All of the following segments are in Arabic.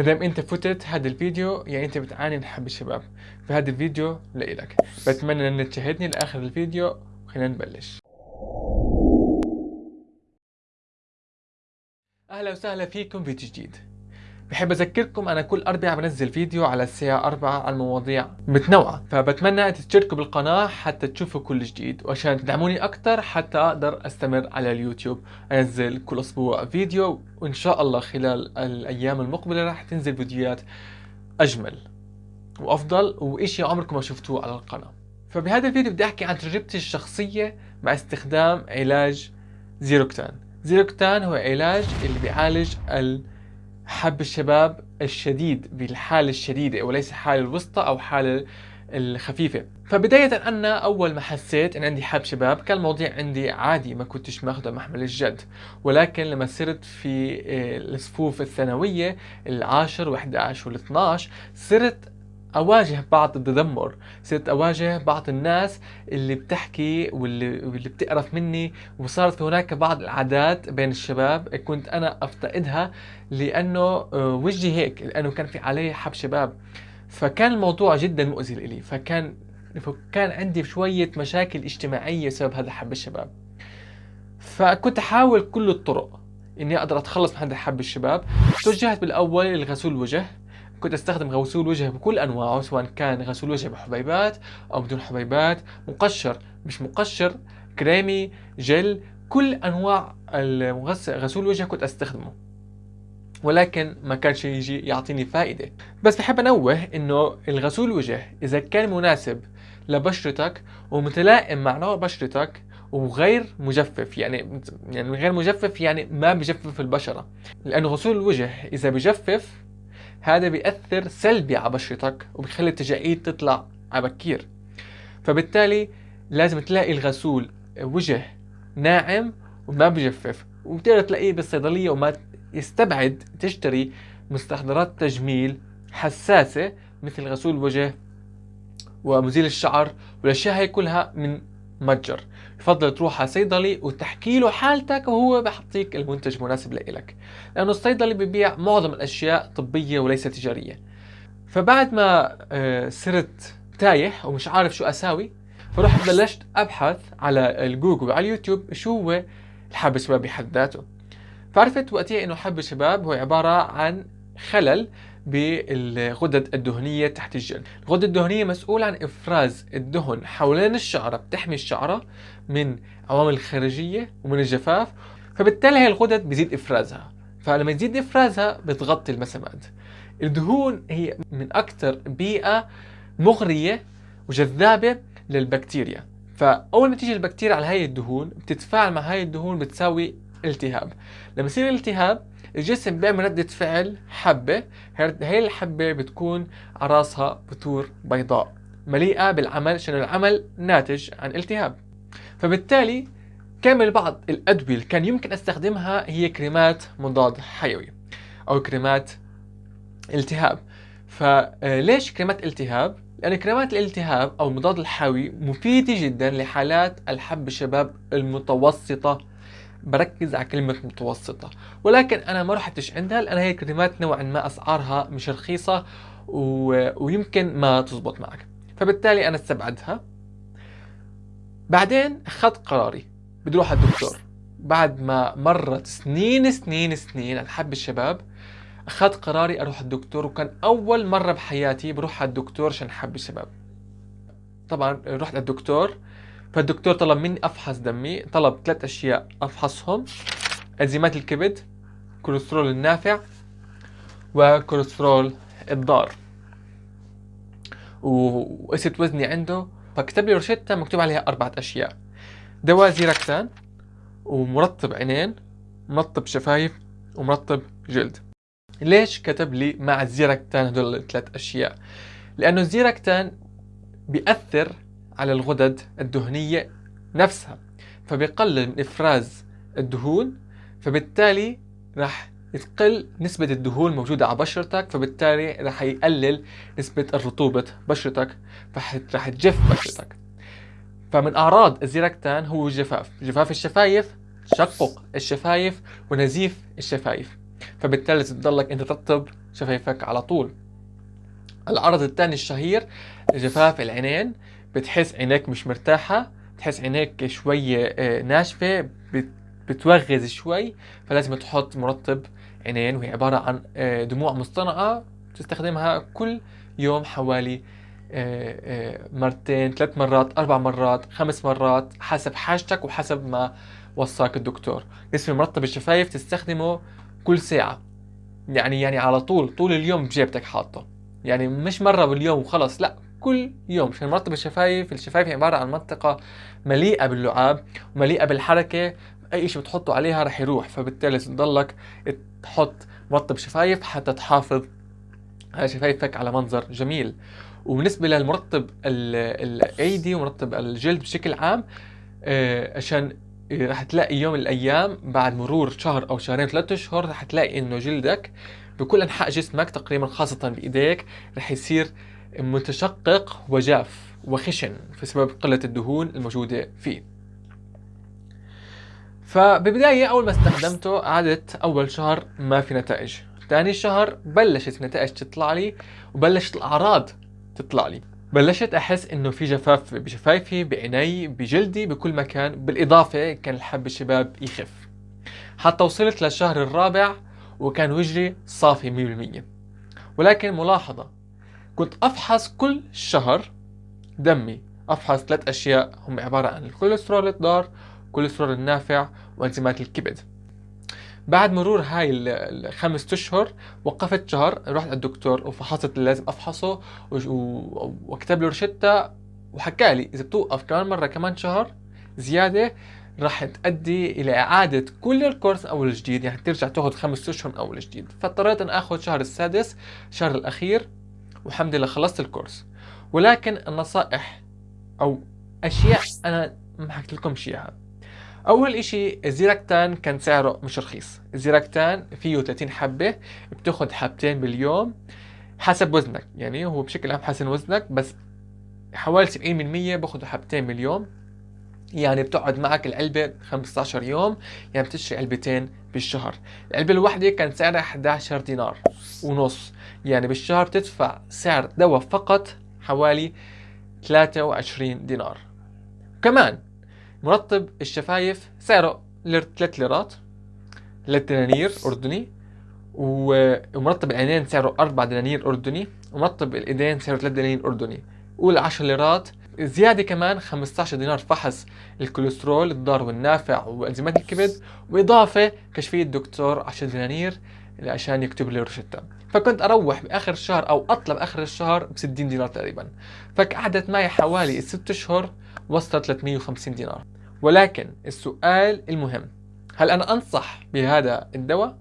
مادام انت فتت هذا الفيديو يعني انت بتعاني من حب الشباب. فهذا الفيديو لإلك. بتمنى أنك تشاهدني لآخر الفيديو. وخلينا نبلش. أهلا وسهلا فيكم فيديو جديد. بحب أذكركم أنا كل أربعاء بنزل فيديو على الساعة 4 عن مواضيع متنوعة فبتمنى تشتركوا بالقناة حتى تشوفوا كل جديد وعشان تدعموني أكثر حتى أقدر أستمر على اليوتيوب أنزل كل أسبوع فيديو وإن شاء الله خلال الأيام المقبلة راح تنزل فيديوهات أجمل وأفضل واشي عمركم ما شفتوه على القناة. فبهذا الفيديو بدي أحكي عن تجربتي الشخصية مع استخدام علاج زيروكتان. زيروكتان هو علاج اللي بيعالج حب الشباب الشديد بالحالة الشديدة وليس الحالة الوسطى أو حالة الخفيفة. فبداية أنا أول ما حسيت أن عندي حب شباب كان الموضوع عندي عادي ما كنتش ماخذه محمل الجد. ولكن لما صرت في آه، الصفوف الثانوية العاشر و11 وال12 صرت أواجه بعض التذمر صرت أواجه بعض الناس اللي بتحكي واللي, واللي بتقرف مني وصارت في هناك بعض العادات بين الشباب كنت أنا أفتقدها لأنه آه، وجهي هيك لأنه كان في علي حب شباب. فكان الموضوع جدا مؤذي لي فكان فكان عندي شوية مشاكل اجتماعية بسبب هذا حب الشباب. فكنت أحاول كل الطرق إني أقدر أتخلص من هذا حب الشباب. توجهت بالأول لغسول الوجه كنت أستخدم غسول وجه بكل أنواعه سواء كان غسول وجه بحبيبات أو بدون حبيبات مقشر مش مقشر كريمي جل كل أنواع غسول وجه كنت أستخدمه. ولكن ما كان شيء يجي يعطيني فائدة. بس بحب أنوه إنه الغسول وجه إذا كان مناسب لبشرتك ومتلائم مع نوع بشرتك وغير مجفف يعني يعني غير مجفف يعني ما بجفف البشرة. لأنه غسول الوجه إذا بجفف هذا بيأثر سلبي على بشرتك وبيخلي التجاعيد تطلع على بكير. فبالتالي لازم تلاقي الغسول وجه ناعم وما بجفف وبتقدر تلاقيه بالصيدلية وما يستبعد تشتري مستحضرات تجميل حساسة مثل غسول وجه ومزيل الشعر والأشياء هي كلها من متجر. يفضل تروح على صيدلي وتحكي له حالتك وهو بحطيك المنتج المناسب لإلك. لأنه الصيدلي ببيع معظم الأشياء طبية وليس تجارية. فبعد ما آه، صرت تايه ومش عارف شو أساوي فرحت بلشت أبحث على الجوجل وعلى اليوتيوب شو هو الحب الشباب بحد ذاته. فعرفت وقتها إنه حب الشباب هو عبارة عن خلل بالغدد الدهنية تحت الجلد. الغدة الدهنية مسؤولة عن إفراز الدهن حوالين الشعرة بتحمي الشعرة من عوامل خارجية ومن الجفاف فبالتالي هي الغدد بيزيد إفرازها. فلما يزيد إفرازها بتغطي المسامات. الدهون هي من أكثر بيئة مغرية وجذابة للبكتيريا. فأول ما تيجي البكتيريا على هاي الدهون بتتفاعل مع هاي الدهون بتساوي التهاب. لما يصير التهاب الجسم بيعمل ردة فعل حبة. هي الحبة بتكون على راسها بثور بيضاء مليئة بالعمل عشان العمل ناتج عن التهاب. فبالتالي كامل بعض الأدوية اللي كان يمكن أستخدمها هي كريمات مضاد حيوي أو كريمات التهاب. فليش كريمات التهاب؟ لأن كريمات الالتهاب أو المضاد الحيوي مفيدة جدا لحالات الحب الشباب المتوسطة بركز على كلمة متوسطة. ولكن أنا ما رحتش عندها لأن هي كلمات نوعا ما أسعارها مش رخيصة و... ويمكن ما تزبط معك. فبالتالي أنا استبعدها. بعدين أخذت قراري. بدي أروح الدكتور. بعد ما مرت سنين سنين سنين على حب الشباب أخذت قراري أروح الدكتور وكان أول مرة بحياتي بروح على الدكتور عشان حب الشباب. طبعا رحت للدكتور فالدكتور طلب مني أفحص دمي طلب ثلاث أشياء أفحصهم أنزيمات الكبد كوليسترول النافع وكوليسترول الضار. وقست وزني عنده فكتب لي روشتة مكتوب عليها أربعة أشياء دواء زيراكسان ومرطب عينين مرطب شفايف ومرطب جلد. ليش كتب لي مع الزيراكتان هدول الثلاث أشياء؟ لأنه ال Xeractan بيأثر على الغدد الدهنية نفسها فبيقلل من إفراز الدهون فبالتالي راح تقل نسبة الدهون الموجودة على بشرتك فبالتالي راح يقلل نسبة الرطوبة بشرتك فراح تجف بشرتك. فمن أعراض ال Xeractan هو الجفاف جفاف الشفايف تشقق الشفايف ونزيف الشفايف. فبالتالي تضلك انت ترطب شفايفك على طول. العرض الثاني الشهير جفاف العينين بتحس عينيك مش مرتاحة بتحس عينيك شوية آه، ناشفة بتوغز شوي فلازم تحط مرطب عينين وهي عبارة عن آه، دموع مصطنعة تستخدمها كل يوم حوالي آه، مرتين ثلاث مرات أربع مرات خمس مرات حسب حاجتك وحسب ما وصاك الدكتور. اسم مرطب الشفايف تستخدمه كل ساعة. يعني يعني على طول طول اليوم بجيبتك حاطه. يعني مش مرة باليوم وخلص لا. كل يوم عشان مرطب الشفايف الشفايف عبارة عن منطقة مليئة باللعاب ومليئة بالحركة أي شيء بتحطه عليها رح يروح فبالتالي تضلك تحط مرطب شفايف حتى تحافظ على شفايفك على منظر جميل. وبالنسبة للمرطب الأيدي ومرطب الجلد بشكل عام آه، عشان رح تلاقي يوم من الأيام بعد مرور شهر أو شهرين ثلاثة أشهر رح تلاقي إنه جلدك بكل أنحاء جسمك تقريبا خاصة بإيديك رح يصير متشقق وجاف وخشن بسبب قلة الدهون الموجودة فيه. فبالبداية أول ما استخدمته قعدت أول شهر ما في نتائج. ثاني شهر بلشت النتائج تطلع لي وبلشت الأعراض تطلع لي. بلشت أحس إنه في جفاف بشفايفي بعيني بجلدي بكل مكان بالإضافة كان الحب الشباب يخف. حتى وصلت للشهر الرابع وكان وجهي صافي 100% ولكن ملاحظة كنت أفحص كل شهر دمي. أفحص ثلاث أشياء. هم عبارة عن الكوليسترول الضار الكوليسترول النافع وأنزيمات الكبد. بعد مرور هاي الخمس أشهر وقفت شهر رحت الدكتور وفحصت اللي لازم أفحصه وكتب له روشته وحكى لي إذا بتوقف كمان مرة كمان شهر زيادة راح تؤدي إلى إعادة كل الكورس أول جديد. يعني ترجع تاخذ خمس أشهر من أول جديد. فاضطريت أن آخذ شهر السادس الشهر الأخير والحمد لله خلصت الكورس. ولكن النصائح أو أشياء أنا ما حكيت لكم إياها. أول إشي الزيراكتان كان سعره مش رخيص. الزيراكتان فيه 30 حبة بتاخد حبتين باليوم حسب وزنك. يعني هو بشكل عام حسن وزنك بس حوالي 70% باخذوا حبتين باليوم. يعني بتقعد معك العلبة 15 يوم يعني بتشتري علبتين بالشهر. العلبة الواحدة كان سعرها 11 دينار ونص. يعني بالشهر بتدفع سعر دواء فقط حوالي 23 دينار. كمان مرطب الشفايف سعره 3 ليرات 3 دنانير أردني ومرطب العينين سعره 4 دنانير أردني ومرطب الإيدين سعره 3 دنانير أردني. قول 10 ليرات زيادة كمان 15 دينار فحص الكوليسترول الضار والنافع وانزيمات الكبد وإضافة كشفية دكتور 10 دنانير عشان يكتب لي روشتة فكنت أروح بآخر الشهر أو أطلب آخر الشهر ب 60 دينار تقريبا. فقعدت معي حوالي الست أشهر وصلت 350 دينار. ولكن السؤال المهم هل أنا أنصح بهذا الدواء؟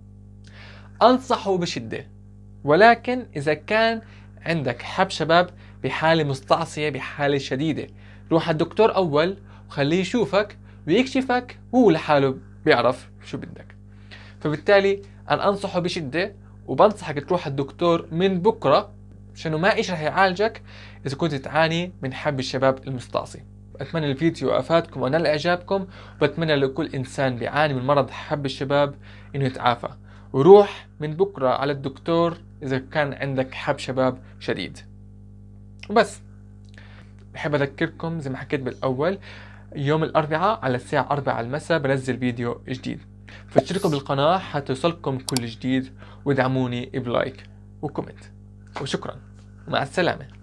أنصحه بشدة. ولكن إذا كان عندك حب شباب بحالة مستعصية بحالة شديدة. روح الدكتور أول وخليه يشوفك ويكشفك هو لحاله بيعرف شو بدك. فبالتالي أنا أنصحه بشدة وبنصحك تروح الدكتور من بكرة عشانه ما إيش رح يعالجك إذا كنت تعاني من حب الشباب المستعصي. اتمنى الفيديو افادكم ونال اعجابكم وبتمنى لكل إنسان بيعاني من مرض حب الشباب إنه يتعافى. وروح من بكرة على الدكتور إذا كان عندك حب شباب شديد. وبس. بحب أذكركم زي ما حكيت بالأول يوم الأربعاء على الساعة 4 المساء بنزل فيديو جديد. فاشتركوا بالقناة حتى يوصلكم كل جديد. وادعموني بلايك وكومنت. وشكرا. مع السلامة.